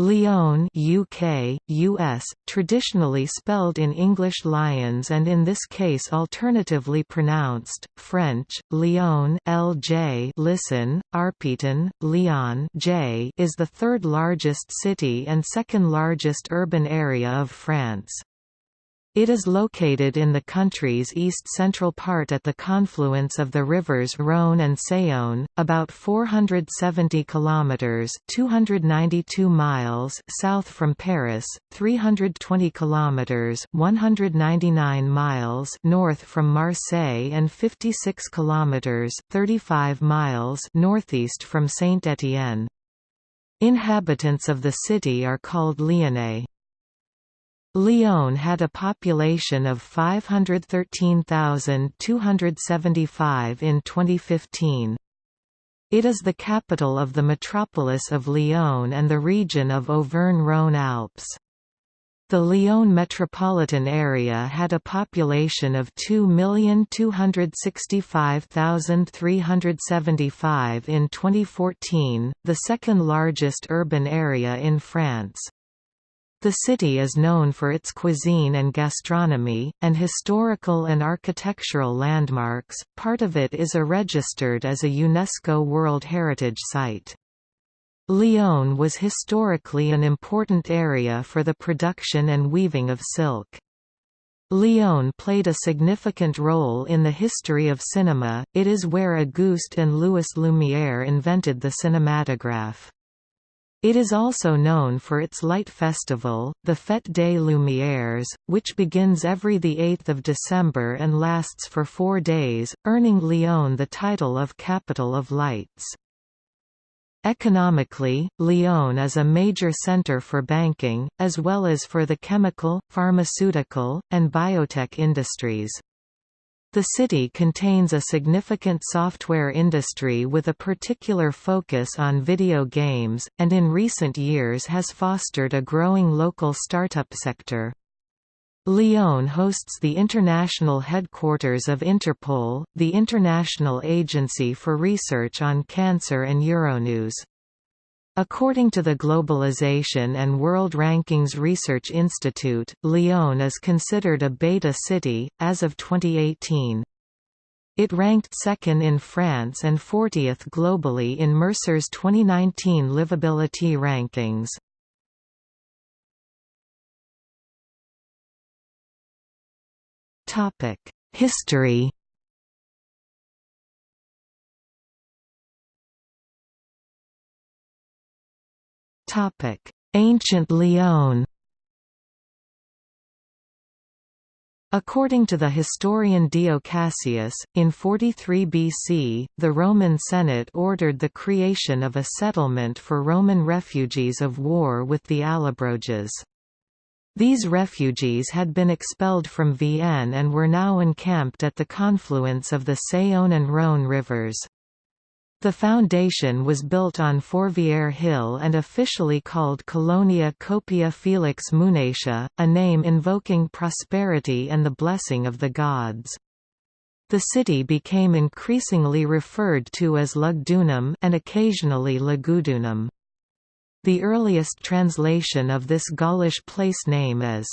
Lyon UK, US, traditionally spelled in English Lyons and in this case alternatively pronounced, French, Lyon LJ listen, Arpitan, Lyon J is the third largest city and second largest urban area of France. It is located in the country's east-central part at the confluence of the rivers Rhône and Saône, about 470 kilometers (292 miles) south from Paris, 320 kilometers (199 miles) north from Marseille and 56 kilometers (35 miles) northeast from Saint-Étienne. Inhabitants of the city are called Lyonnais. Lyon had a population of 513,275 in 2015. It is the capital of the metropolis of Lyon and the region of Auvergne-Rhône-Alpes. The Lyon metropolitan area had a population of 2,265,375 in 2014, the second largest urban area in France. The city is known for its cuisine and gastronomy, and historical and architectural landmarks, part of it is a registered as a UNESCO World Heritage Site. Lyon was historically an important area for the production and weaving of silk. Lyon played a significant role in the history of cinema, it is where Auguste and Louis Lumière invented the cinematograph. It is also known for its light festival, the Fête des Lumières, which begins every 8 December and lasts for four days, earning Lyon the title of Capital of Lights. Economically, Lyon is a major center for banking, as well as for the chemical, pharmaceutical, and biotech industries. The city contains a significant software industry with a particular focus on video games, and in recent years has fostered a growing local startup sector. Lyon hosts the international headquarters of Interpol, the international agency for research on cancer and Euronews. According to the Globalization and World Rankings Research Institute, Lyon is considered a beta city, as of 2018. It ranked second in France and 40th globally in Mercer's 2019 livability rankings. History Ancient Lyon According to the historian Dio Cassius, in 43 BC, the Roman Senate ordered the creation of a settlement for Roman refugees of war with the Allobroges. These refugees had been expelled from Vienne and were now encamped at the confluence of the Saône and Rhône rivers. The foundation was built on Fourvière Hill and officially called Colonia Copia Felix Munatia, a name invoking prosperity and the blessing of the gods. The city became increasingly referred to as Lugdunum and occasionally Lugudunum. The earliest translation of this Gaulish place name as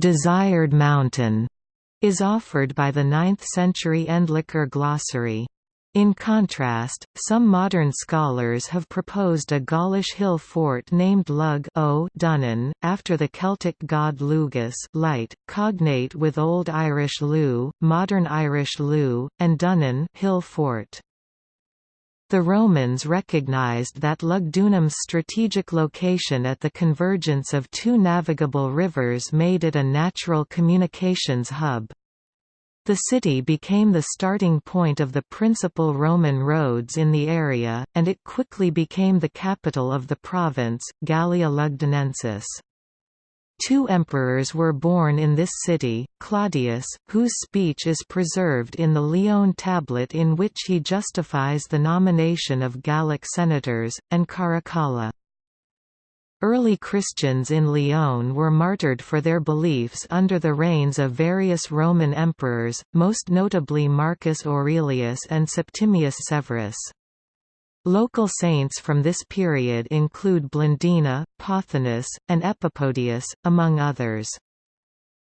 «desired mountain» is offered by the 9th-century Endlicher glossary. In contrast, some modern scholars have proposed a Gaulish hill fort named Lug o Dunnen, after the Celtic god Lugus light, cognate with Old Irish Lu, Modern Irish Lu, and Dunan hill fort. The Romans recognized that Lugdunum's strategic location at the convergence of two navigable rivers made it a natural communications hub. The city became the starting point of the principal Roman roads in the area, and it quickly became the capital of the province, Gallia Lugdunensis. Two emperors were born in this city, Claudius, whose speech is preserved in the Lyon tablet in which he justifies the nomination of Gallic senators, and Caracalla. Early Christians in Lyon were martyred for their beliefs under the reigns of various Roman emperors, most notably Marcus Aurelius and Septimius Severus. Local saints from this period include Blandina, Pothinus, and Epipodius, among others.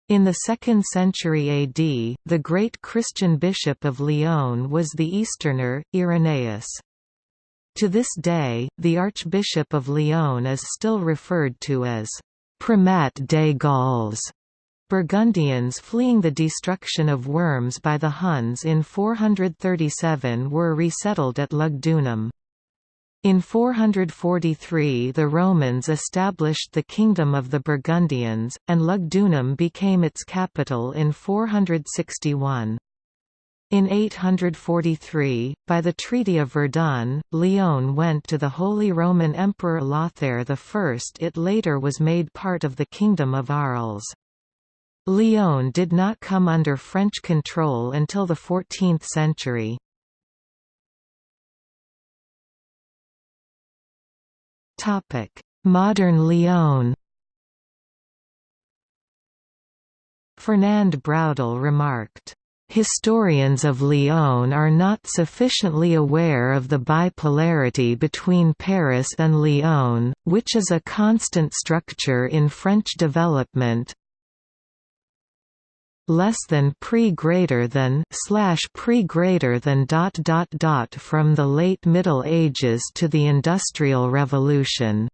In the 2nd century AD, the great Christian bishop of Lyon was the Easterner, Irenaeus. To this day, the Archbishop of Lyon is still referred to as «Primat des Gaules». Burgundians fleeing the destruction of Worms by the Huns in 437 were resettled at Lugdunum. In 443 the Romans established the Kingdom of the Burgundians, and Lugdunum became its capital in 461. In 843, by the Treaty of Verdun, Lyon went to the Holy Roman Emperor Lothair I. It later was made part of the Kingdom of Arles. Lyon did not come under French control until the 14th century. Modern Lyon Fernand Braudel remarked, Historians of Lyon are not sufficiently aware of the bipolarity between Paris and Lyon, which is a constant structure in French development, less than pre greater than slash pre greater than dot dot dot from the late Middle Ages to the Industrial Revolution.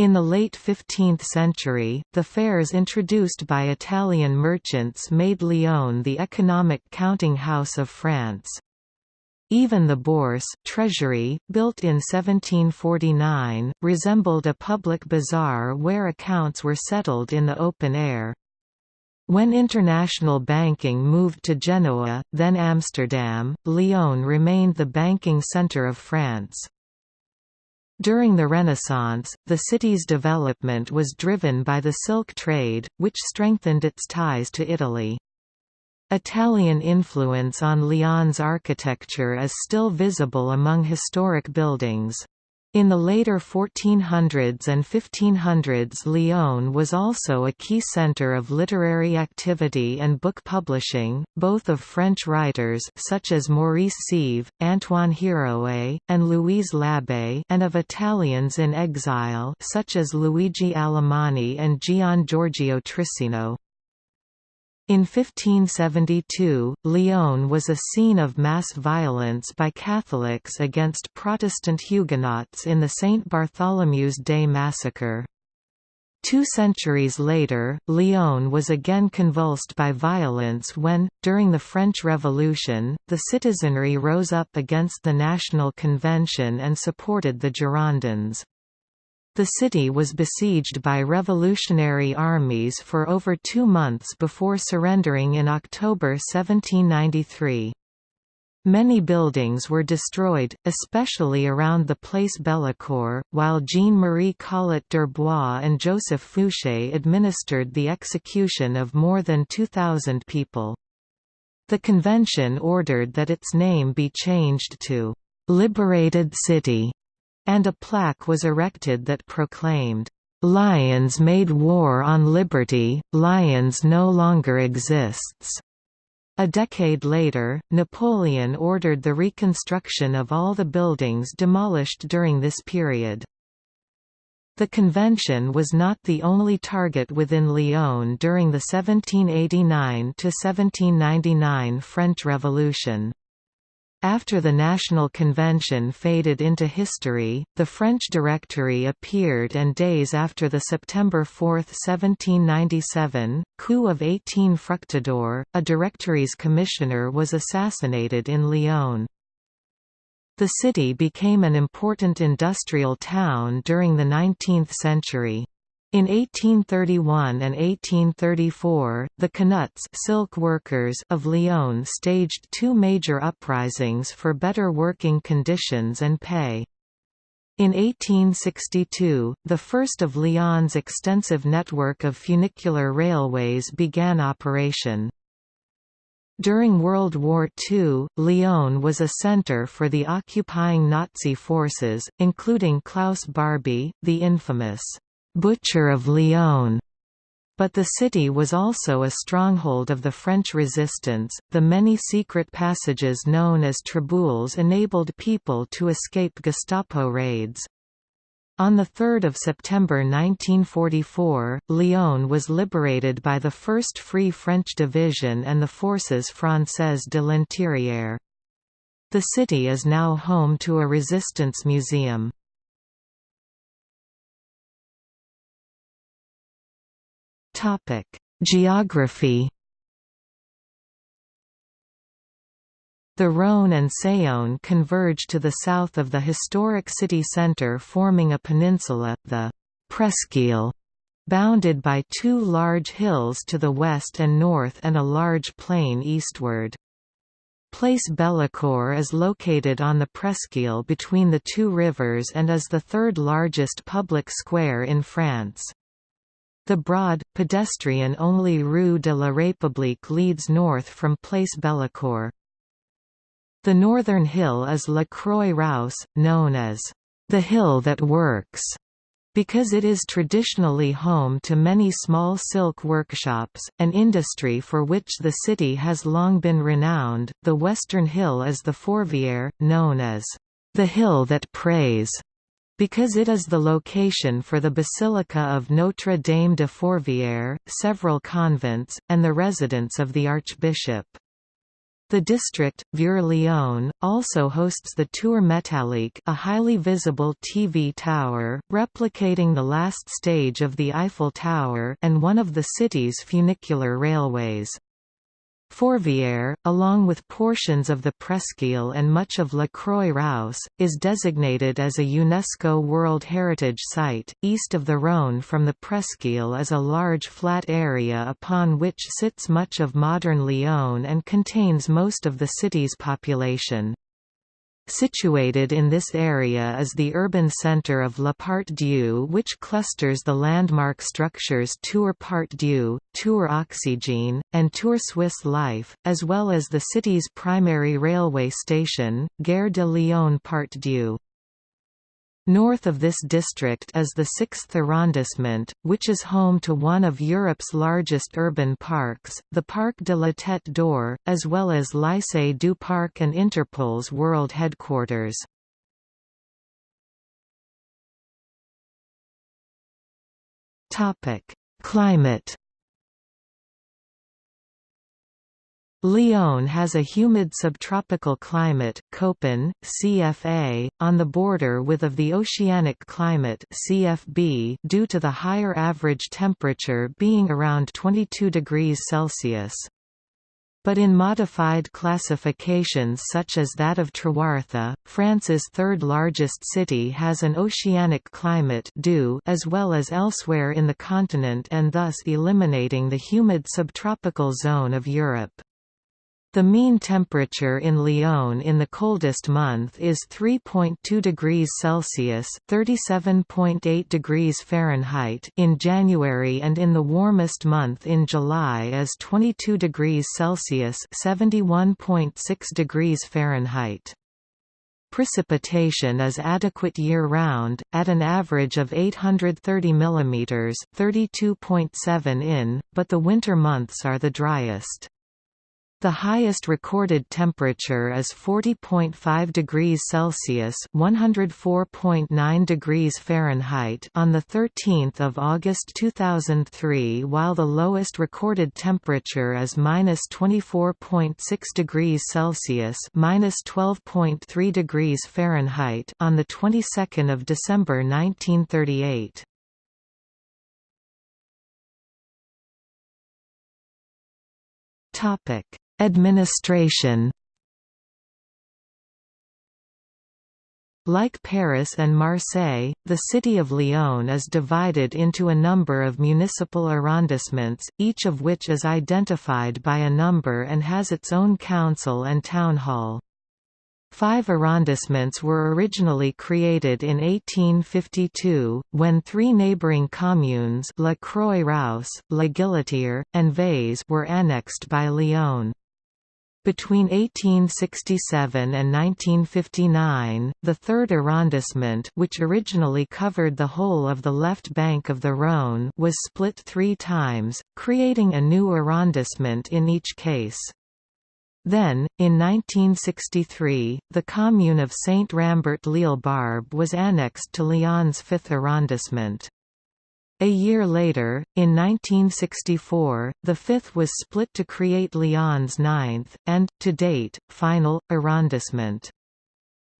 In the late 15th century, the fairs introduced by Italian merchants made Lyon the economic counting house of France. Even the Bourse treasury, built in 1749, resembled a public bazaar where accounts were settled in the open air. When international banking moved to Genoa, then Amsterdam, Lyon remained the banking centre of France. During the Renaissance, the city's development was driven by the silk trade, which strengthened its ties to Italy. Italian influence on Lyon's architecture is still visible among historic buildings. In the later 1400s and 1500s Lyon was also a key centre of literary activity and book publishing, both of French writers such as Maurice Scève, Antoine Héroët, and Louise Labé and of Italians in exile such as Luigi Alemanni and Gian Giorgio Trissino. In 1572, Lyon was a scene of mass violence by Catholics against Protestant Huguenots in the St. Bartholomew's Day massacre. Two centuries later, Lyon was again convulsed by violence when, during the French Revolution, the citizenry rose up against the National Convention and supported the Girondins. The city was besieged by revolutionary armies for over two months before surrendering in October 1793. Many buildings were destroyed, especially around the Place Bellecour, while Jean-Marie Collot d'Herbois and Joseph Fouché administered the execution of more than 2,000 people. The convention ordered that its name be changed to «Liberated City» and a plaque was erected that proclaimed, "'Lyons made war on liberty, Lyons no longer exists'". A decade later, Napoleon ordered the reconstruction of all the buildings demolished during this period. The convention was not the only target within Lyon during the 1789–1799 French Revolution. After the National Convention faded into history, the French Directory appeared and days after the September 4, 1797, coup of 18 Fructidor, a Directory's commissioner was assassinated in Lyon. The city became an important industrial town during the 19th century. In 1831 and 1834, the Canuts silk workers of Lyon staged two major uprisings for better working conditions and pay. In 1862, the first of Lyon's extensive network of funicular railways began operation. During World War II, Lyon was a center for the occupying Nazi forces, including Klaus Barbie, the infamous Butcher of Lyon, But the city was also a stronghold of the French resistance. The many secret passages known as traboules enabled people to escape Gestapo raids. On 3 September 1944, Lyon was liberated by the 1st Free French Division and the Forces Françaises de l'Intérieur. The city is now home to a resistance museum. Topic: Geography. The Rhône and Saône converge to the south of the historic city centre forming a peninsula, the Presqu'île, bounded by two large hills to the west and north and a large plain eastward. Place Bellecour is located on the Presqu'île between the two rivers and is the third largest public square in France. The broad, pedestrian-only Rue de la République leads north from Place Bellecour. The northern hill is La Croix-Rousse, known as the hill that works, because it is traditionally home to many small silk workshops, an industry for which the city has long been renowned. The western hill is the Fourvière, known as the hill that prays, because it is the location for the Basilica of Notre Dame de Fourvière, several convents, and the residence of the Archbishop. The district, Vieux-Lyon, also hosts the Tour Métallique a highly visible TV tower, replicating the last stage of the Eiffel Tower and one of the city's funicular railways. Fourvière, along with portions of the Presqu'île and much of La Croix-Rousse, is designated as a UNESCO World Heritage Site. East of the Rhône from the Presqu'île is a large flat area upon which sits much of modern Lyon and contains most of the city's population. Situated in this area is the urban centre of La Part-Dieu which clusters the landmark structures Tour Part-Dieu, Tour Oxygène, and Tour Swiss Life, as well as the city's primary railway station, Gare de Lyon Part-Dieu. North of this district is the 6th arrondissement, which is home to one of Europe's largest urban parks, the Parc de la Tête d'Or, as well as Lycée du Parc and Interpol's world headquarters. Climate Lyon has a humid subtropical climate Köppen, CFA, on the border with of the oceanic climate CFB due to the higher average temperature being around 22 degrees Celsius. But in modified classifications such as that of Trewartha, France's third largest city has an oceanic climate due as well as elsewhere in the continent and thus eliminating the humid subtropical zone of Europe. The mean temperature in Lyon in the coldest month is 3.2 degrees Celsius (37.8 degrees Fahrenheit) in January and in the warmest month in July is 22 degrees Celsius (71.6 degrees Fahrenheit). Precipitation is adequate year-round, at an average of 830 mm (32.7 in), but the winter months are the driest. The highest recorded temperature is 40.5 degrees Celsius (104.9 degrees Fahrenheit) on the 13th of August 2003, while the lowest recorded temperature is -24.6 degrees Celsius (-12.3 degrees Fahrenheit) on the 22nd of December 1938. Topic Administration Like Paris and Marseille, the city of Lyon is divided into a number of municipal arrondissements, each of which is identified by a number and has its own council and town hall. Five arrondissements were originally created in 1852, when three neighbouring communes La Croix-Rousse, La Guillotière, and Vaise were annexed by Lyon. Between 1867 and 1959, the third arrondissement which originally covered the whole of the left bank of the Rhône was split three times, creating a new arrondissement in each case. Then, in 1963, the commune of Saint-Rambert-l'Île-Barbe was annexed to Lyon's fifth arrondissement. A year later, in 1964, the fifth was split to create Lyon's ninth, and, to date, final, arrondissement.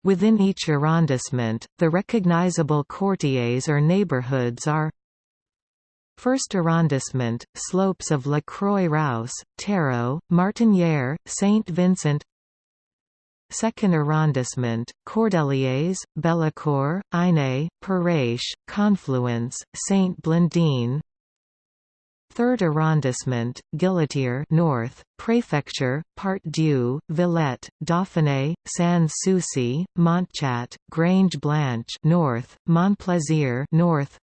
Within each arrondissement, the recognizable quartiers or neighborhoods are First arrondissement, slopes of La Croix-Rousse, Terreau, Martinière, Saint-Vincent Second arrondissement, Cordeliers, Bellecour, Ainay, Perrache, Confluence, Saint-Blandine Third arrondissement, Guillotière North, Préfecture, Part-Dieu, Villette, Dauphiné, Sans-Souci, Montchat, Grange Blanche North, Montplaisir North.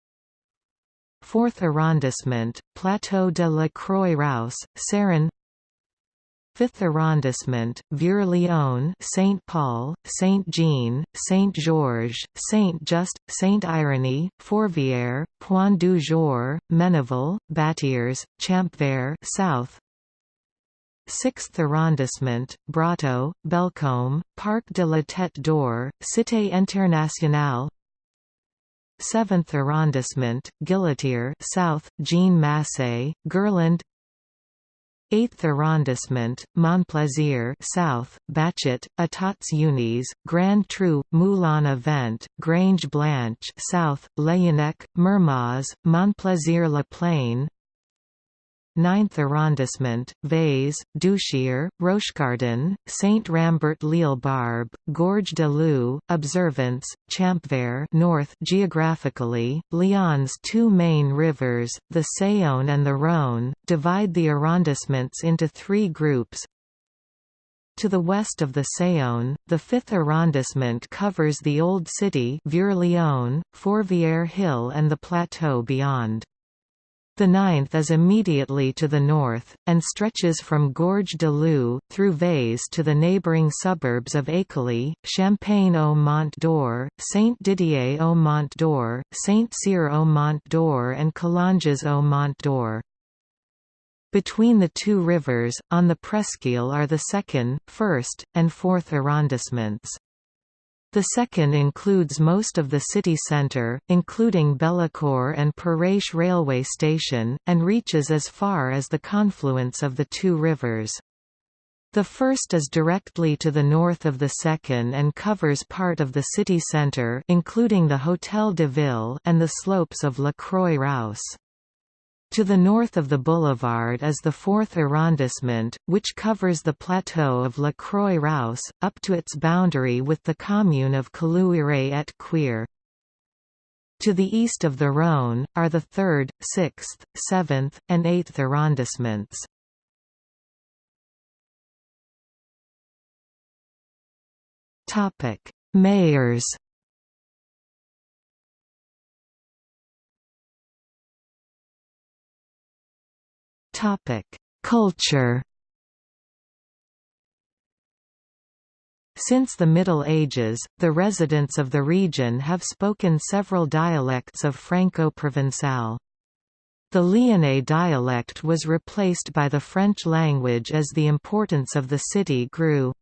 Fourth arrondissement, Plateau de la Croix-Rousse, Serin Fifth arrondissement, Vieux-Lyon, Saint Paul, Saint Jean, Saint Georges, Saint Just, Saint Irénée, Fourvière, Point du Jour, Ménival, Battières, Champvert South. Sixth arrondissement, Brotteaux, Bellecombe, Parc de la Tête d'Or, Cité Internationale. Seventh arrondissement, Guillotière South, Jean Macé, Gerland 8th arrondissement, Montplaisir South, Bachet, Etats Unis, Grand Trou, Moulin Vent, Grange Blanche South, Laennec, Mermoz, Montplaisir-La Plaine 9th arrondissement, Vaise, Duchère, Rochecardon, Saint-Rambert-l'Île-Barbe, Gorge de Loup, Observance, Champvert North geographically, Lyon's two main rivers, the Saône and the Rhône, divide the arrondissements into three groups. To the west of the Saône, the 5th arrondissement covers the Old City Vieux-Lyon, Fourvière Hill and the plateau beyond. The ninth is immediately to the north, and stretches from Gorge de Loup, through Vaise to the neighbouring suburbs of Écully, Champagne-au-Mont d'Or, Saint-Didier-au-Mont d'Or, Saint-Cyr-au-Mont d'Or and Collonges-au-Mont d'Or. Between the two rivers, on the presqu'île are the second, first, and fourth arrondissements. The second includes most of the city centre, including Bellecour and Perrache railway station, and reaches as far as the confluence of the two rivers. The first is directly to the north of the second and covers part of the city centre including the Hôtel de Ville and the slopes of La Croix-Rousse. To the north of the boulevard is the 4th arrondissement, which covers the plateau of La Croix-Rousse, up to its boundary with the commune of Caluire et Cuire. To the east of the Rhône, are the 3rd, 6th, 7th, and 8th arrondissements. Mayors Culture. Since the Middle Ages, the residents of the region have spoken several dialects of Franco-Provençal. The Lyonnais dialect was replaced by the French language as the importance of the city grew.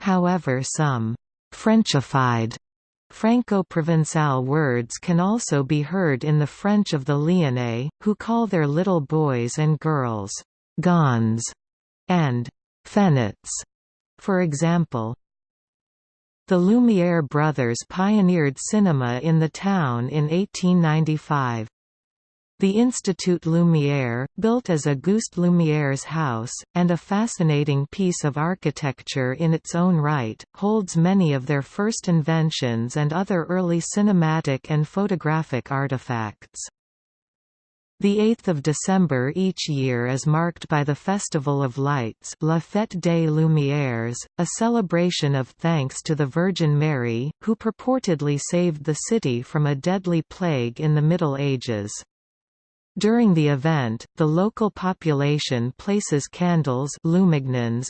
However some «Frenchified» Franco-Provençal words can also be heard in the French of the Lyonnais, who call their little boys and girls «gons» and «fenets», for example. The Lumière brothers pioneered cinema in the town in 1895. The Institut Lumière, built as Auguste Lumière's house, and a fascinating piece of architecture in its own right, holds many of their first inventions and other early cinematic and photographic artifacts. The 8th of December each year is marked by the Festival of Lights La Fête des Lumières, a celebration of thanks to the Virgin Mary, who purportedly saved the city from a deadly plague in the Middle Ages. During the event, the local population places candles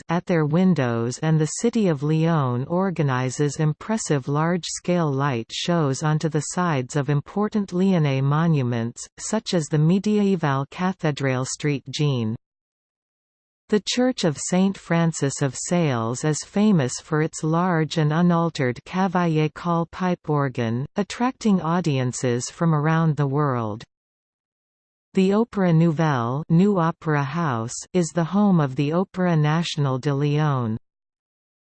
at their windows and the city of Lyon organizes impressive large-scale light shows onto the sides of important Lyonnais monuments, such as the mediaeval Cathédrale Street Jean. The Church of St. Francis of Sales is famous for its large and unaltered Cavaillé-Coll pipe organ, attracting audiences from around the world. The Opéra Nouvel New Opera House is the home of the Opéra National de Lyon.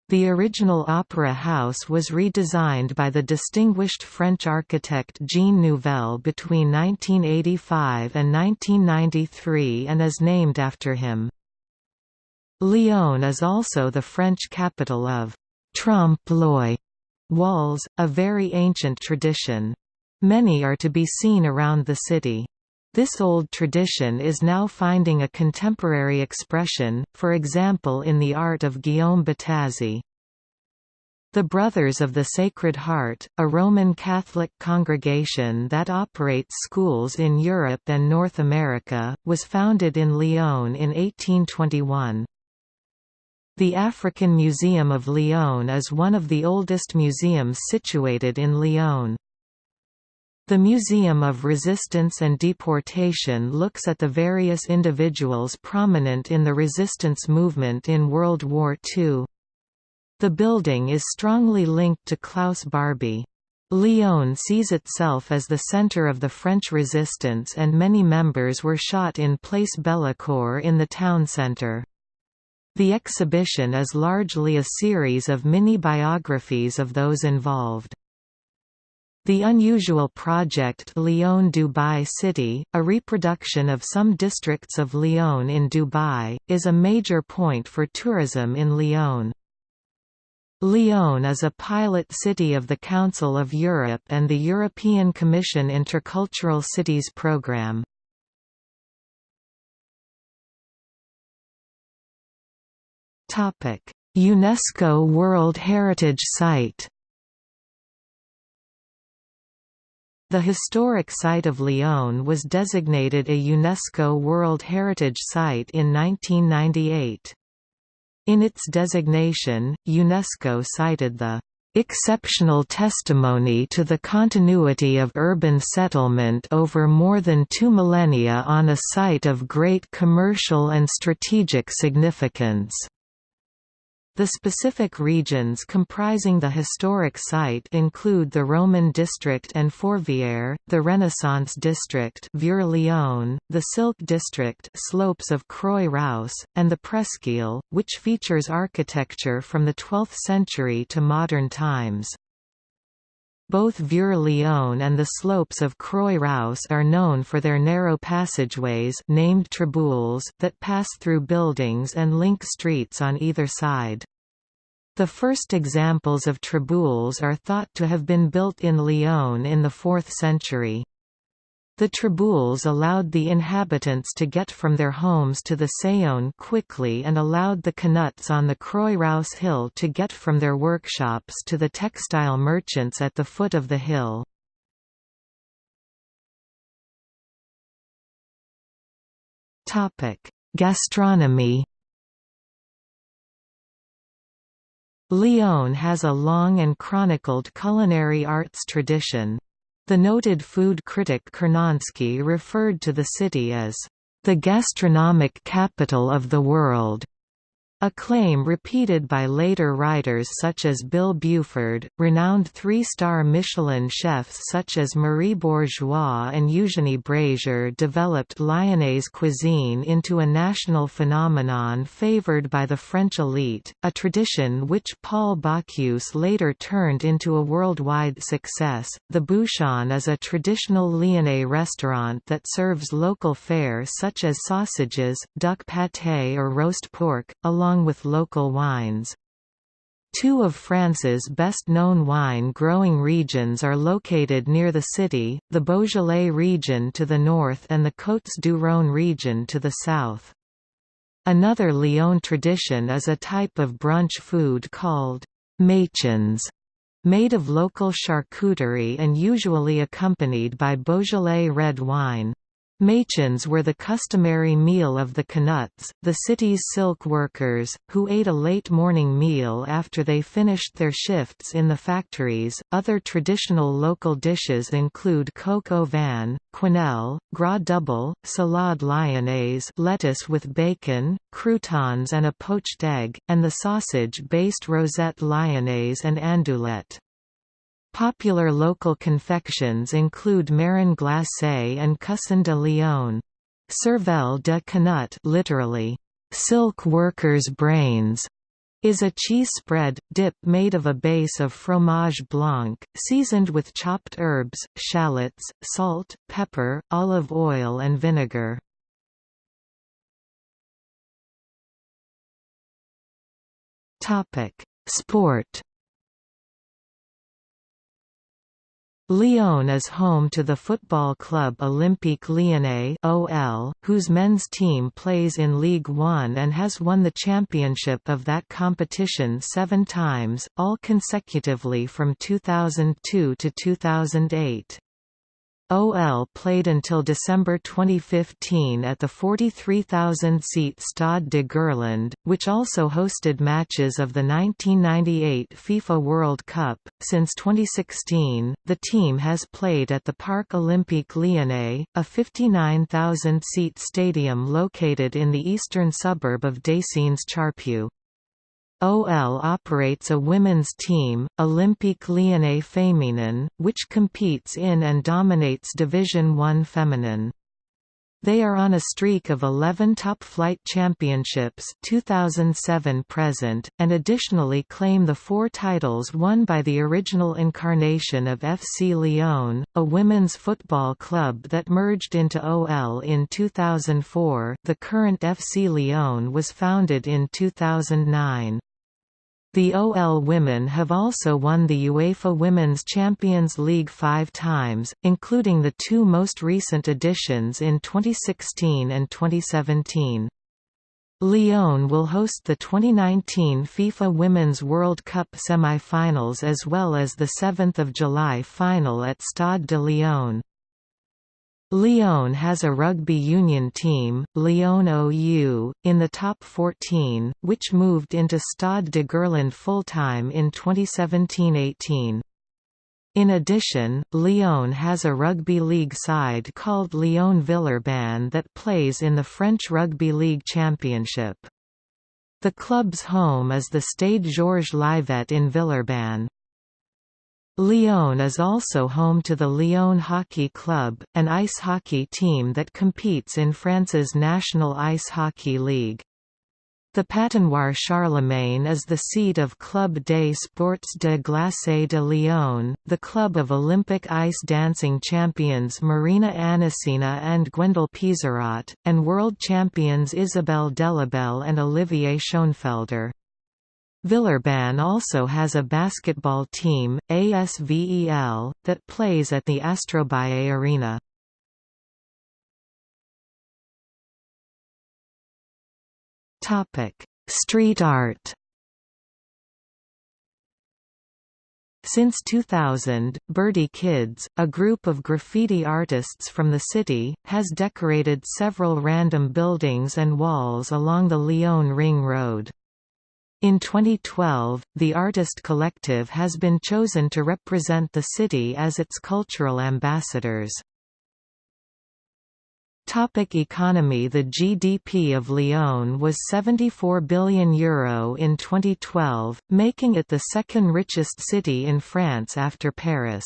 The original opera house was redesigned by the distinguished French architect Jean Nouvel between 1985 and 1993 and is named after him. Lyon is also the French capital of «trompe-l'oeil» walls, a very ancient tradition. Many are to be seen around the city. This old tradition is now finding a contemporary expression, for example in the art of Guillaume Bottazzi. The Brothers of the Sacred Heart, a Roman Catholic congregation that operates schools in Europe and North America, was founded in Lyon in 1821. The African Museum of Lyon is one of the oldest museums situated in Lyon. The Museum of Resistance and Deportation looks at the various individuals prominent in the resistance movement in World War II. The building is strongly linked to Klaus Barbie. Lyon sees itself as the center of the French resistance and many members were shot in Place Bellecour in the town centre. The exhibition is largely a series of mini-biographies of those involved. The unusual project Lyon Dubai City, a reproduction of some districts of Lyon in Dubai, is a major point for tourism in Lyon. Lyon is a pilot city of the Council of Europe and the European Commission Intercultural Cities Programme. UNESCO World Heritage Site The historic site of Lyon was designated a UNESCO World Heritage Site in 1998. In its designation, UNESCO cited the exceptional testimony to the continuity of urban settlement over more than two millennia on a site of great commercial and strategic significance. The specific regions comprising the historic site include the Roman district and Fourvière, the Renaissance district the Silk district slopes of Croix-Rousse, and the Presqu'île, which features architecture from the 12th century to modern times. Both Vieux-Lyon and the slopes of Croix-Rousse are known for their narrow passageways named traboules that pass through buildings and link streets on either side. The first examples of traboules are thought to have been built in Lyon in the 4th century. The traboules allowed the inhabitants to get from their homes to the Saône quickly and allowed the Canuts on the Croix-Rousse hill to get from their workshops to the textile merchants at the foot of the hill. Gastronomy Lyon has a long and chronicled culinary arts tradition. The noted food critic Curnonsky referred to the city as, "...the gastronomic capital of the world." A claim repeated by later writers such as Bill Buford, renowned three-star Michelin chefs such as Marie Bourgeois and Eugénie Brazier developed Lyonnaise cuisine into a national phenomenon favored by the French elite, a tradition which Paul Bocuse later turned into a worldwide success. The Bouchon is a traditional Lyonnais restaurant that serves local fare such as sausages, duck pâté or roast pork, along along with local wines. Two of France's best-known wine-growing regions are located near the city, the Beaujolais region to the north and the Côtes-du-Rhône region to the south. Another Lyon tradition is a type of brunch food called «mâchons», made of local charcuterie and usually accompanied by Beaujolais red wine. Mâchons were the customary meal of the Canuts, the city's silk workers, who ate a late morning meal after they finished their shifts in the factories. Other traditional local dishes include coq au vin, quenelle, gras double, salade lyonnaise, lettuce with bacon, croutons and a poached egg, and the sausage-based rosette lyonnaise and andouillette. Popular local confections include marron glacé and Coussin de Lyon. Cervelle de Canut literally, silk workers' brains, is a cheese spread, dip made of a base of fromage blanc, seasoned with chopped herbs, shallots, salt, pepper, olive oil and vinegar. Sport Lyon is home to the football club Olympique Lyonnais (OL), whose men's team plays in Ligue 1 and has won the championship of that competition 7 times, all consecutively from 2002 to 2008. OL played until December 2015 at the 43,000-seat Stade de Gerland, which also hosted matches of the 1998 FIFA World Cup. Since 2016, the team has played at the Parc Olympique Lyonnais, a 59,000-seat stadium located in the eastern suburb of Décines-Charpieu. OL operates a women's team, Olympique Lyonnais Féminin, which competes in and dominates Division One Feminine. They are on a streak of 11 top-flight championships 2007 present, and additionally claim the four titles won by the original incarnation of FC Lyon, a women's football club that merged into OL in 2004 the current FC Lyon was founded in 2009. The OL women have also won the UEFA Women's Champions League five times, including the two most recent editions in 2016 and 2017. Lyon will host the 2019 FIFA Women's World Cup semi-finals as well as the 7th of July final at Stade de Lyon. Lyon has a rugby union team, Lyon OU, in the top 14, which moved into Stade de Gerland full-time in 2017–18. In addition, Lyon has a rugby league side called Lyon Villeurbanne that plays in the French Rugby League Championship. The club's home is the Stade Georges Livet in Villeurbanne. Lyon is also home to the Lyon Hockey Club, an ice hockey team that competes in France's National Ice Hockey League. The Patinoire Charlemagne is the seat of Club des Sports de Glacé de Lyon, the club of Olympic ice dancing champions Marina Anissina and Gwendal Peizerat, and world champions Isabelle Delobel and Olivier Schoenfelder. Villeurbanne also has a basketball team, ASVEL, that plays at the Astroballe Arena. Street art Since 2000, Birdie Kids, a group of graffiti artists from the city, has decorated several random buildings and walls along the Lyon Ring Road. In 2012, the Artist Collective has been chosen to represent the city as its cultural ambassadors. Topic economy The GDP of Lyon was €74 billion Euro in 2012, making it the second richest city in France after Paris.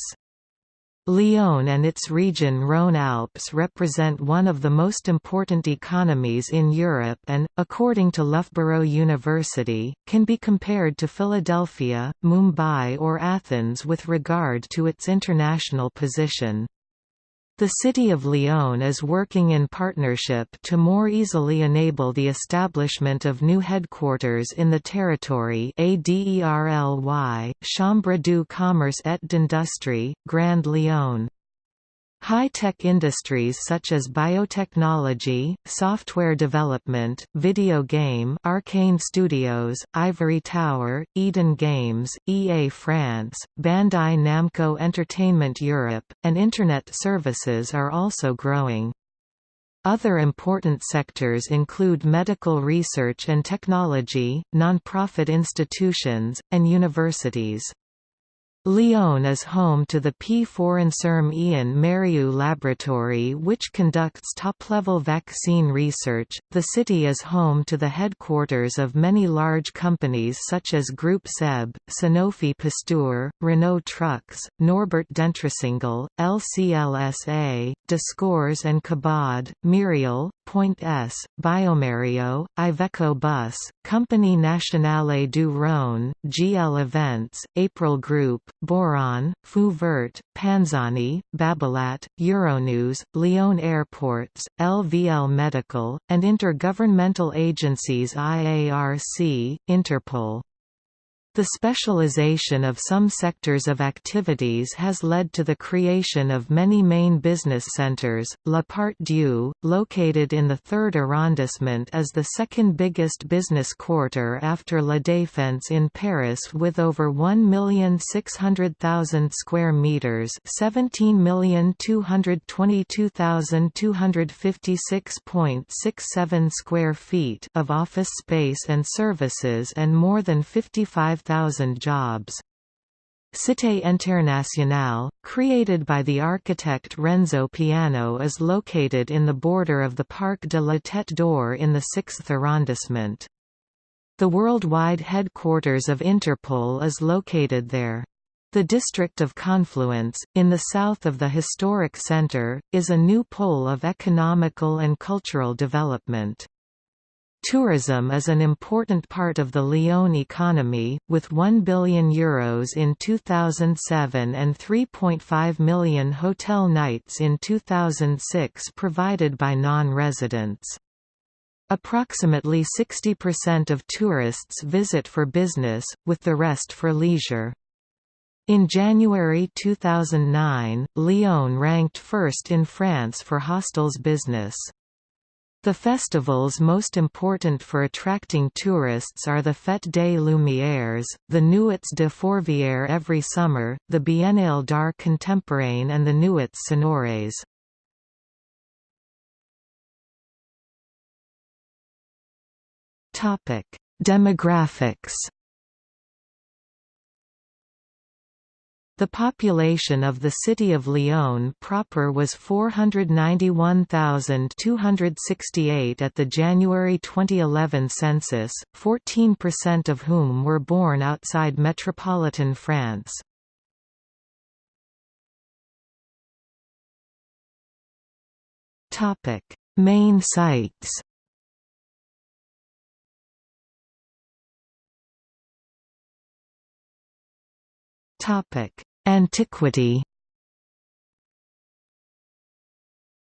Lyon and its region Rhône-Alpes represent one of the most important economies in Europe and, according to Loughborough University, can be compared to Philadelphia, Mumbai or Athens with regard to its international position. The City of Lyon is working in partnership to more easily enable the establishment of new headquarters in the territory ADERLY, Chambre du Commerce et d'Industrie, Grand Lyon. High-tech industries such as biotechnology, software development, video game Arkane Studios, Ivory Tower, Eden Games, EA France, Bandai Namco Entertainment Europe, and Internet services are also growing. Other important sectors include medical research and technology, non-profit institutions, and universities. Lyon is home to the P. Forenserm Ian Mariu Laboratory which conducts top-level vaccine research. The city is home to the headquarters of many large companies such as Groupe SEB, Sanofi Pasteur, Renault Trucks, Norbert Dentressangle, LCLSA, Descours and Cabaud, Merial, Point S, bioMérieux, Iveco Bus, Compagnie Nationale du Rhône, GL Events, April Group, Boiron, Feu Vert, Panzani, Babolat, Euronews, Lyon Airports, LVL Medical, and intergovernmental agencies IARC, Interpol. The specialization of some sectors of activities has led to the creation of many main business centers. La Part Dieu, located in the 3rd arrondissement is the second biggest business quarter after La Défense in Paris with over 1,600,000 square meters, 17,222,256.67 square feet of office space and services and more than 55 5,000 jobs. Cité Internationale, created by the architect Renzo Piano is located in the border of the Parc de la Tête d'Or in the 6th arrondissement. The worldwide headquarters of Interpol is located there. The district of Confluence, in the south of the historic centre, is a new pole of economical and cultural development. Tourism is an important part of the Lyon economy, with €1 billion Euros in 2007 and 3.5 million hotel nights in 2006 provided by non-residents. Approximately 60% of tourists visit for business, with the rest for leisure. In January 2009, Lyon ranked first in France for hostels business. The festivals most important for attracting tourists are the Fête des Lumières, the Nuits de Fourvière every summer, the Biennale d'Art Contemporain and the Nuits Sonores. Demographics The population of the city of Lyon proper was 491,268 at the January 2011 census, 14% of whom were born outside metropolitan France. Main sites Antiquity.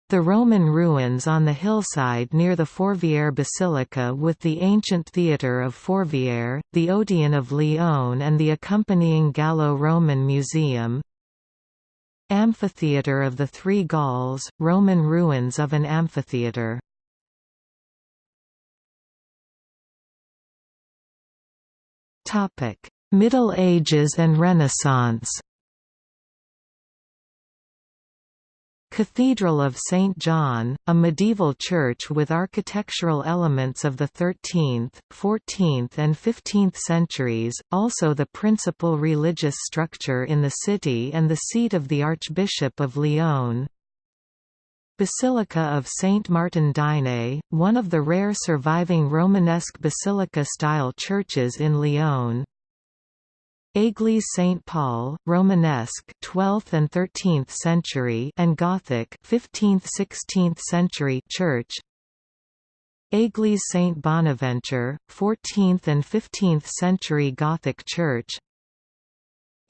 The Roman ruins on the hillside near the Fourvière Basilica with the ancient theatre of Fourvière, the Odeon of Lyon and the accompanying Gallo-Roman Museum. Amphitheatre of the Three Gauls, Roman ruins of an amphitheatre Middle Ages and Renaissance Cathedral of St. John, a medieval church with architectural elements of the 13th, 14th and 15th centuries, also the principal religious structure in the city and the seat of the Archbishop of Lyon. Basilica of Saint Martin d'Ainay, one of the rare surviving Romanesque basilica-style churches in Lyon. Église Saint-Paul, Romanesque 12th and 13th century and Gothic 15th-16th century church. Église Saint Bonaventure, 14th and 15th century Gothic church.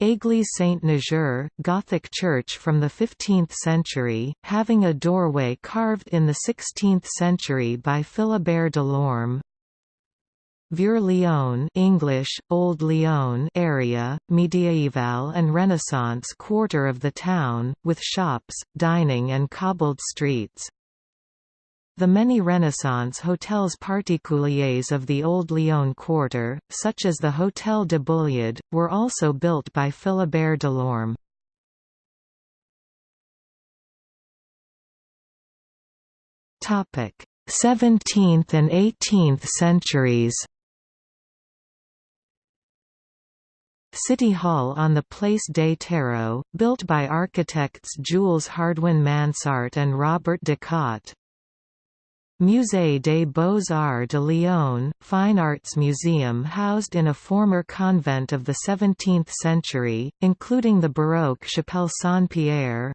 Église Saint-Niger, Gothic church from the 15th century, having a doorway carved in the 16th century by Philibert Delorme, Vieux Lyon English, Old Lyon area, Mediaeval and Renaissance quarter of the town, with shops, dining and cobbled streets. The many Renaissance hotels particuliers of the Old Lyon quarter, such as the Hôtel de Bulliard, were also built by Philibert Delorme. 17th and 18th centuries City Hall on the Place des Terreaux, built by architects Jules Hardouin Mansart and Robert de Cotte. Musée des Beaux-Arts de Lyon, fine arts museum housed in a former convent of the 17th century, including the Baroque Chapelle Saint-Pierre.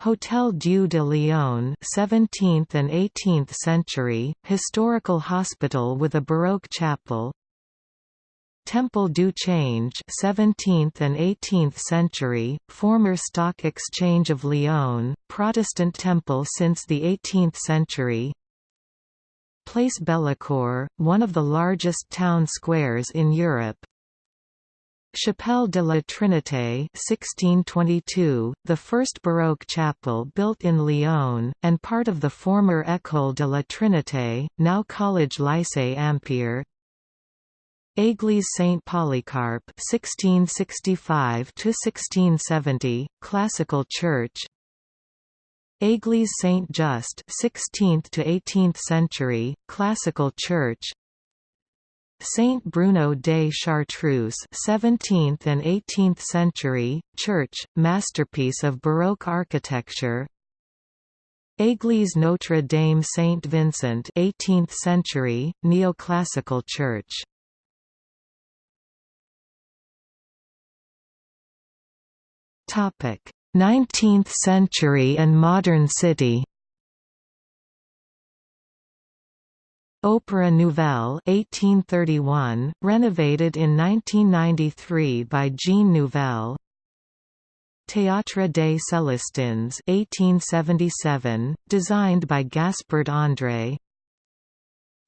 Hôtel Dieu de Lyon 17th and 18th century, historical hospital with a Baroque chapel, Temple du Change 17th and 18th century, former stock exchange of Lyon, Protestant temple since the 18th century. Place Bellecour, one of the largest town squares in Europe. Chapelle de la Trinité 1622, the first Baroque chapel built in Lyon, and part of the former École de la Trinité, now Collège Lycée Ampère Église Saint Polycarp (1665–1670), classical church. Église Saint Just (16th to 18th century), classical church. Saint Bruno de Chartreuse (17th and 18th century), church, masterpiece of Baroque architecture. Église Notre Dame Saint Vincent (18th century), neoclassical church. 19th century and modern city. Opéra Nouvel 1831, renovated in 1993 by Jean Nouvel Théâtre des Célestins 1877, designed by Gaspard André.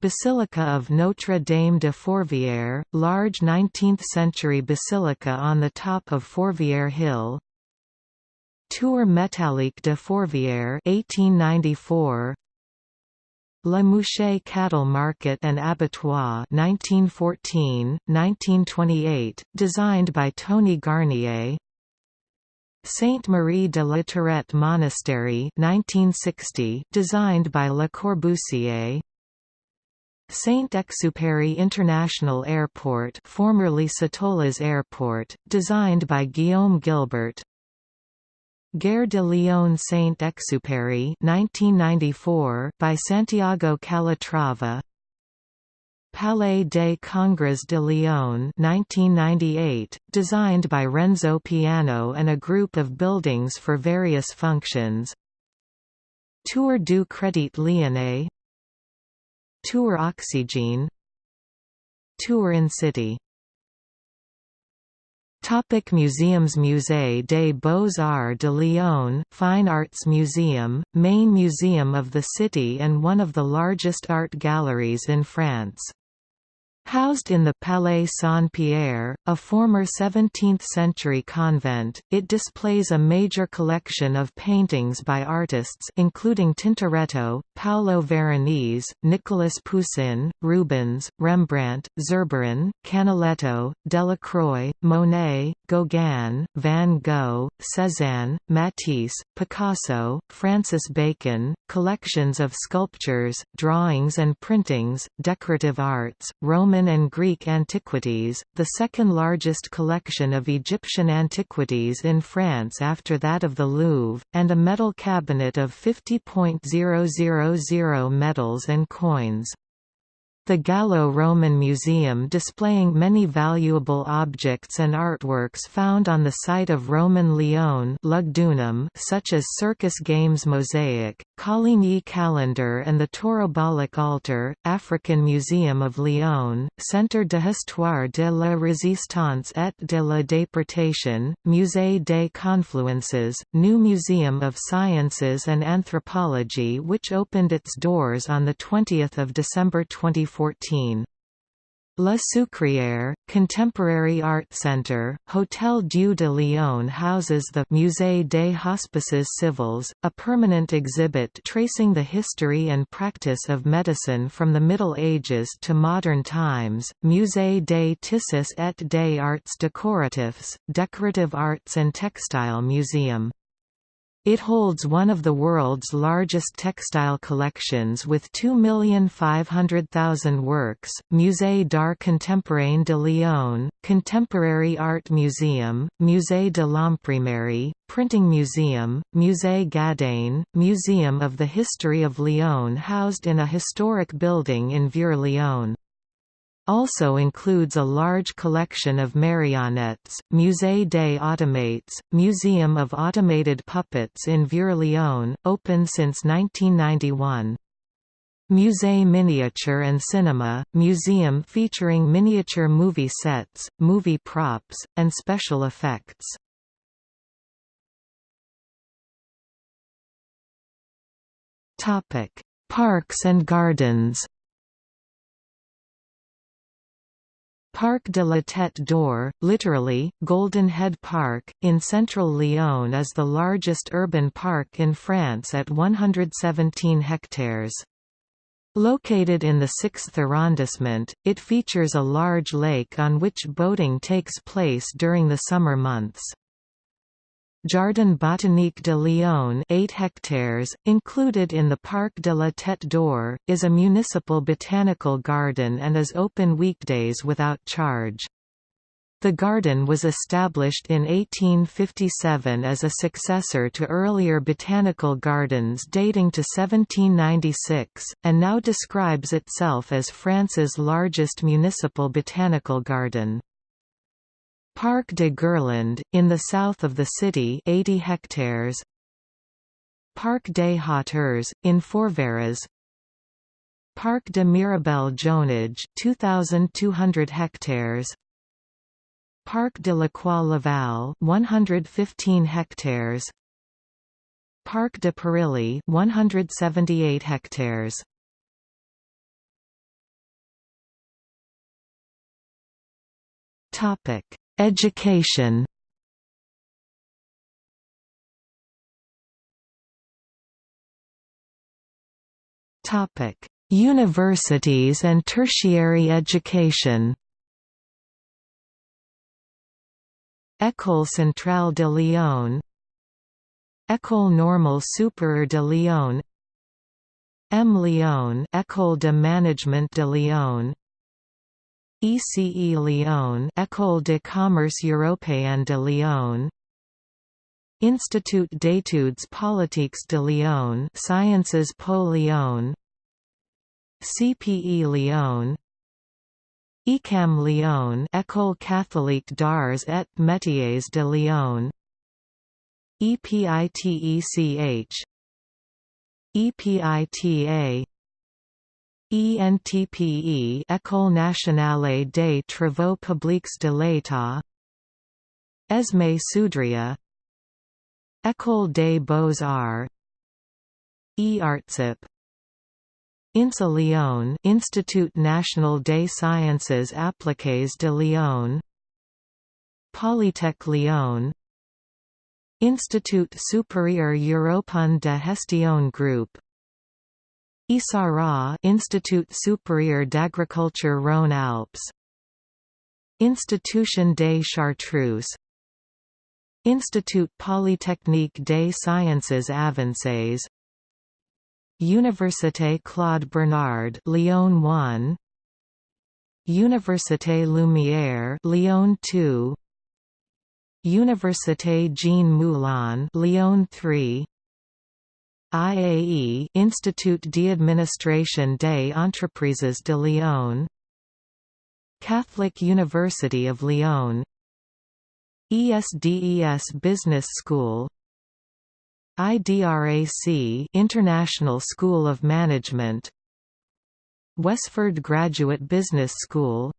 Basilica of Notre Dame de Fourvière, large 19th-century basilica on the top of Fourvière Hill Tour métallique de Fourvière 1894 La Mouche Cattle Market and Abattoir 1914-1928, designed by Tony Garnier. Sainte Marie de la Tourette Monastery 1960, designed by Le Corbusier. Saint-Exupéry International Airport formerly Satolas Airport, designed by Guillaume Gilbert Gare de Lyon Saint-Exupéry by Santiago Calatrava. Palais des Congrès de Lyon 1998, designed by Renzo Piano and a group of buildings for various functions. Tour du Crédit Lyonnais. Tour Oxygene Tour Incity Topic museums Musée des Beaux-Arts de Lyon Fine Arts Museum, main museum of the city and one of the largest art galleries in France. Housed in the Palais Saint-Pierre, a former 17th-century convent, it displays a major collection of paintings by artists including Tintoretto, Paolo Veronese, Nicolas Poussin, Rubens, Rembrandt, Zurbaran, Canaletto, Delacroix, Monet, Gauguin, Van Gogh, Cézanne, Matisse, Picasso, Francis Bacon, collections of sculptures, drawings and printings, decorative arts, Roman Roman and Greek antiquities, the second largest collection of Egyptian antiquities in France after that of the Louvre, and a medal cabinet of 50.000 medals and coins the Gallo-Roman Museum displaying many valuable objects and artworks found on the site of Roman Lyon Lugdunum such as Circus Games mosaic, Coligny calendar and the Taurobolic altar, African Museum of Lyon, Centre d'Histoire de la Résistance et de la Déportation, Musée des Confluences, new Museum of Sciences and Anthropology which opened its doors on 20 December 2014 2014. La Sucrière, Contemporary Art Center, Hôtel Dieu de Lyon houses the Musée des Hospices Civils, a permanent exhibit tracing the history and practice of medicine from the Middle Ages to modern times, Musée des Tissus et des Arts Décoratifs, Decorative Arts and Textile Museum. It holds one of the world's largest textile collections with 2,500,000 works. Musée d'Art Contemporain de Lyon, Contemporary Art Museum, Musée de l'Imprimerie, Printing Museum, Musée Gadagne, Museum of the History of Lyon housed in a historic building in Vieux-Lyon also includes a large collection of marionettes, Musée des Automates, Museum of Automated Puppets in Vieux-Lyon, open since 1991. Musée Miniature and Cinema, museum featuring miniature movie sets, movie props, and special effects. Parks and gardens Parc de la Tête d'Or, literally, Golden Head Park, in central Lyon is the largest urban park in France at 117 hectares. Located in the 6th arrondissement, it features a large lake on which boating takes place during the summer months. Jardin botanique de Lyon 8 hectares, included in the Parc de la Tête d'Or, is a municipal botanical garden and is open weekdays without charge. The garden was established in 1857 as a successor to earlier botanical gardens dating to 1796, and now describes itself as France's largest municipal botanical garden. Parc de Gerland, in the south of the city 80 hectares. Parc des Hauteurs, in Fourvière Parc de Miribel Jonage 2,200 hectares. Parc de la Croix-Laval 115 hectares. Parc de Parilly 178 hectares. Topic Education. Topic: Universities and tertiary education. École centrale de Lyon. École normale supérieure de Lyon. M. Lyon École de management de Lyon ECE Lyon École de commerce européenne de Lyon. Institut d'études politiques de Lyon Sciences Po Lyon. CPE Lyon. ECAM Lyon École catholique d'arts et métiers de Lyon. EPITECH EPITA ENTPE École nationale des travaux publics de l'État. ESME Sudria. École des Beaux-Arts. EARTSIP INSA Lyon Institut National des Sciences Appliquées de Lyon. Polytech Lyon. Institut Supérieur Européen de Gestion Group ISARA Institut Supérieur d'Agriculture Rhône-Alpes Institution des Chartreuse. Institut Polytechnique des Sciences Avancées. Université Claude Bernard Lyon 1 Université Lumière Lyon 2 Université Jean Moulin Lyon 3 IAE Institut d'administration des entreprises de Lyon. Catholic University of Lyon. ESDES Business School. IDRAC International School of Management. Westford Graduate Business School.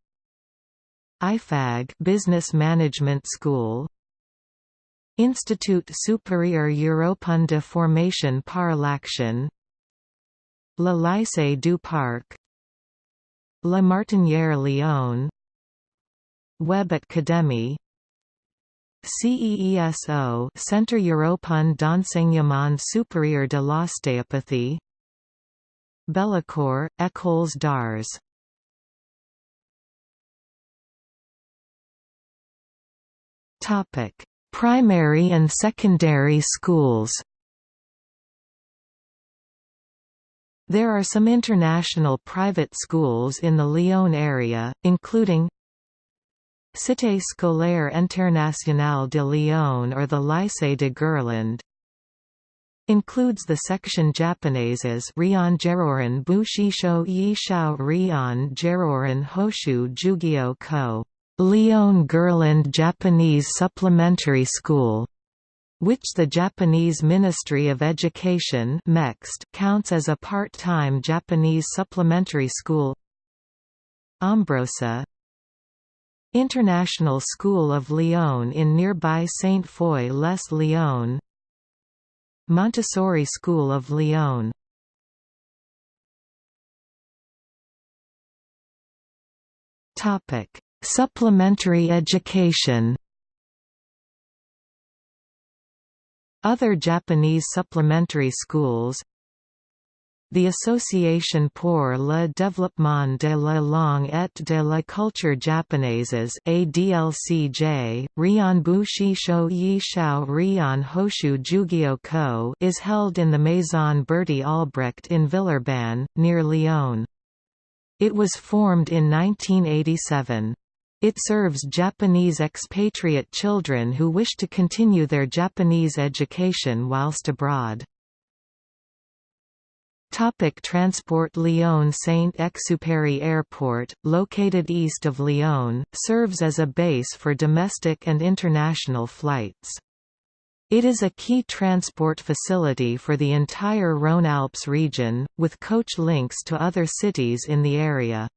IFAG Business Management School Institut supérieur européen de formation par l'action Le Lycée du Parc La Martinière Lyon Web Academy CEESO Centre Européen d'enseignement supérieur de l'ostéopathie Bellecour, Écoles d'Arts. Topic Primary and secondary schools There are some international private schools in the Lyon area, including Cité scolaire internationale de Lyon or the Lycée de Gerland. Includes the section Japanaises Rion Jeroren Bushisho Yishao Rion Jeroren Hoshu Jugio Ko. Lyon Guerlain Japanese Supplementary School which the Japanese Ministry of Education counts as a part-time Japanese supplementary school. Ombrosa International School of Lyon in nearby Saint-Foy-les-Lyon Montessori School of Lyon Supplementary education Other Japanese supplementary schools the Association pour le développement de la langue et de la culture japonaises ADLCJ, Rion Sho Yi Shao Rion Hoshu Jugyo Ko is held in the Maison Berty Albrecht in Villeurbanne, near Lyon. It was formed in 1987. It serves Japanese expatriate children who wish to continue their Japanese education whilst abroad. Topic transport Lyon Saint-Exupéry Airport, located east of Lyon, serves as a base for domestic and international flights. It is a key transport facility for the entire Rhône-Alpes region, with coach links to other cities in the area.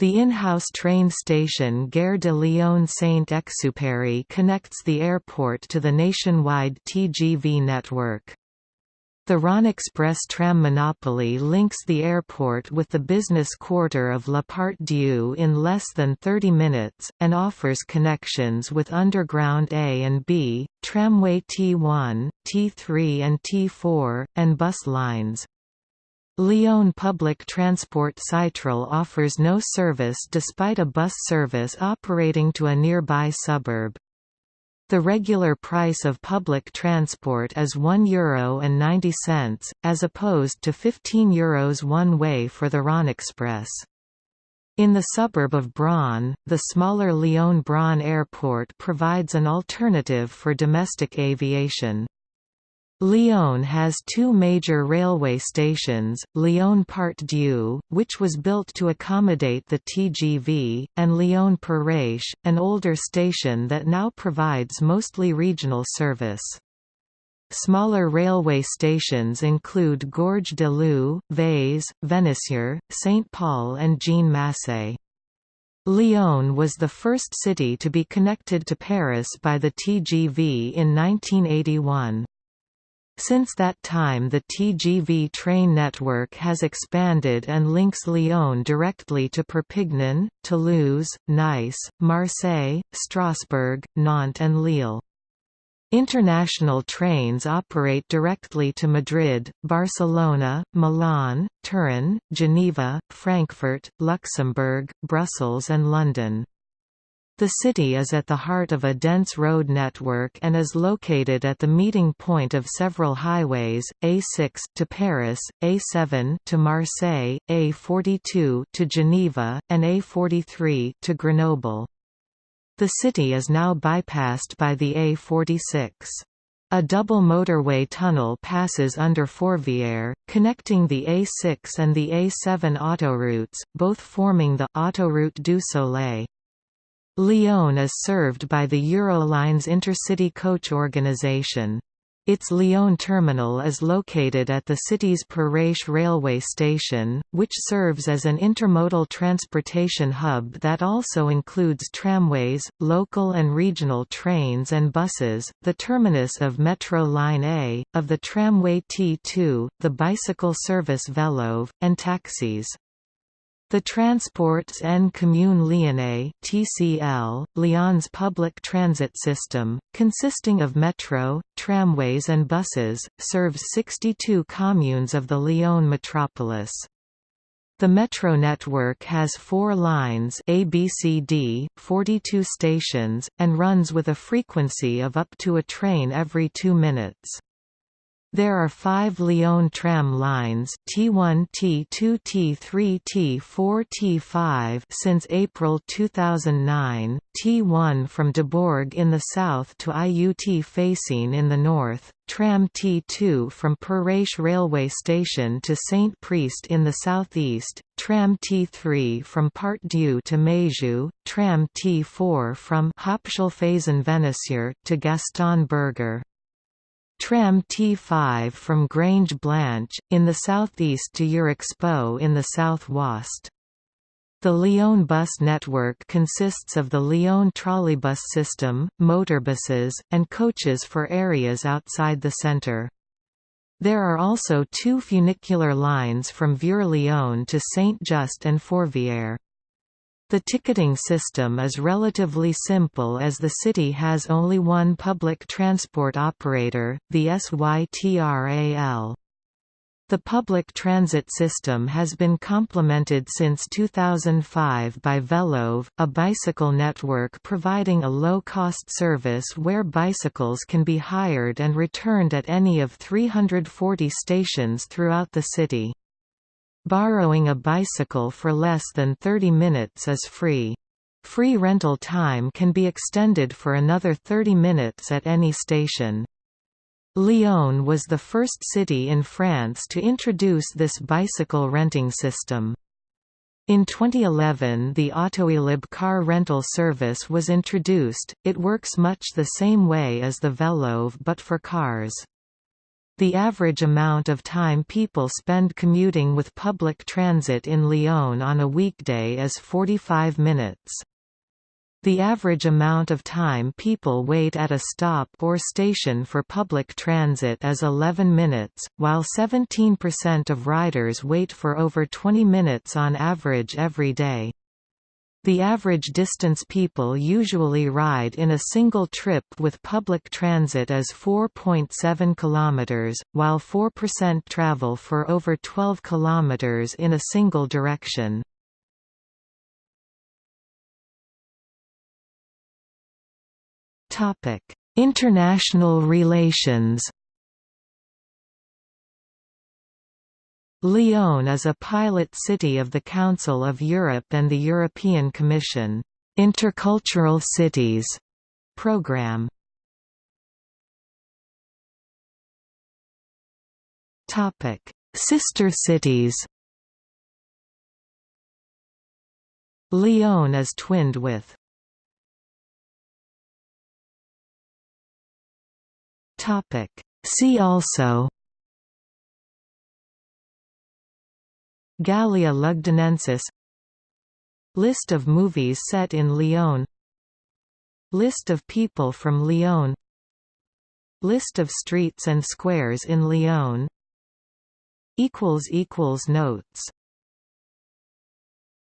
The in-house train station Gare de Lyon Saint-Exupéry connects the airport to the nationwide TGV network. The Rhône-Express tram monopoly links the airport with the business quarter of La Part-Dieu in less than 30 minutes, and offers connections with Underground A and B, tramway T1, T3 and T4, and bus lines. Lyon Public Transport Sytral offers no service despite a bus service operating to a nearby suburb. The regular price of public transport is Euro and 90 as opposed to €15 one way for the Rhône-Express. In the suburb of Bron, the smaller Lyon-Bron airport provides an alternative for domestic aviation. Lyon has two major railway stations, Lyon Part-Dieu, which was built to accommodate the TGV, and Lyon Perrache, an older station that now provides mostly regional service. Smaller railway stations include Gorge de Loup, Vaise, Vénissieux, Saint-Paul and Jean Macé. Lyon was the first city to be connected to Paris by the TGV in 1981. Since that time the TGV train network has expanded and links Lyon directly to Perpignan, Toulouse, Nice, Marseille, Strasbourg, Nantes and Lille. International trains operate directly to Madrid, Barcelona, Milan, Turin, Geneva, Frankfurt, Luxembourg, Brussels and London. The city is at the heart of a dense road network and is located at the meeting point of several highways, A6 to Paris, A7 to Marseille, A42 to Geneva, and A43 to Grenoble. The city is now bypassed by the A46. A double motorway tunnel passes under Fourvière, connecting the A6 and the A7 autoroutes, both forming the Autoroute du Soleil. Lyon is served by the Eurolines intercity coach organization. Its Lyon terminal is located at the city's Perrache railway station, which serves as an intermodal transportation hub that also includes tramways, local and regional trains and buses, the terminus of Metro Line A, of the tramway T2, the bicycle service Vélo'v, and taxis. The Transports en Commune Lyonnais (TCL), Lyon's public transit system, consisting of metro, tramways and buses, serves 62 communes of the Lyon metropolis. The metro network has four lines ABCD, 42 stations, and runs with a frequency of up to a train every two minutes. There are five Lyon tram lines T1, T2, T3, T4, T5 since April 2009, T1 from Debourg in the south to IUT Feyssine in the north, tram T2 from Perrache railway station to Saint Priest in the southeast, tram T3 from Part-Dieu to Meyzieu, tram T4 from Hauptschulphasen to Gaston Berger. Tram T5 from Grange Blanche, in the southeast to Eurexpo in the south-west. The Lyon bus network consists of the Lyon trolleybus system, motorbuses, and coaches for areas outside the centre. There are also two funicular lines from Vieux-Lyon to Saint-Just and Fourvière. The ticketing system is relatively simple as the city has only one public transport operator, the SYTRAL. The public transit system has been complemented since 2005 by Vélo'v, a bicycle network providing a low-cost service where bicycles can be hired and returned at any of 340 stations throughout the city. Borrowing a bicycle for less than 30 minutes is free. Free rental time can be extended for another 30 minutes at any station. Lyon was the first city in France to introduce this bicycle renting system. In 2011 the Autoélib car rental service was introduced, it works much the same way as the Vélo'v but for cars. The average amount of time people spend commuting with public transit in Lyon on a weekday is 45 minutes. The average amount of time people wait at a stop or station for public transit is 11 minutes, while 17% of riders wait for over 20 minutes on average every day. The average distance people usually ride in a single trip with public transit is 4.7 km, while 4% travel for over 12 km in a single direction. International relations Lyon is a pilot city of the Council of Europe and the European Commission Intercultural Cities program. Topic: Sister cities. Lyon is twinned with Topic: See also Gallia Lugdunensis List of movies set in Lyon. List of people from Lyon. List of streets and squares in Lyon. Notes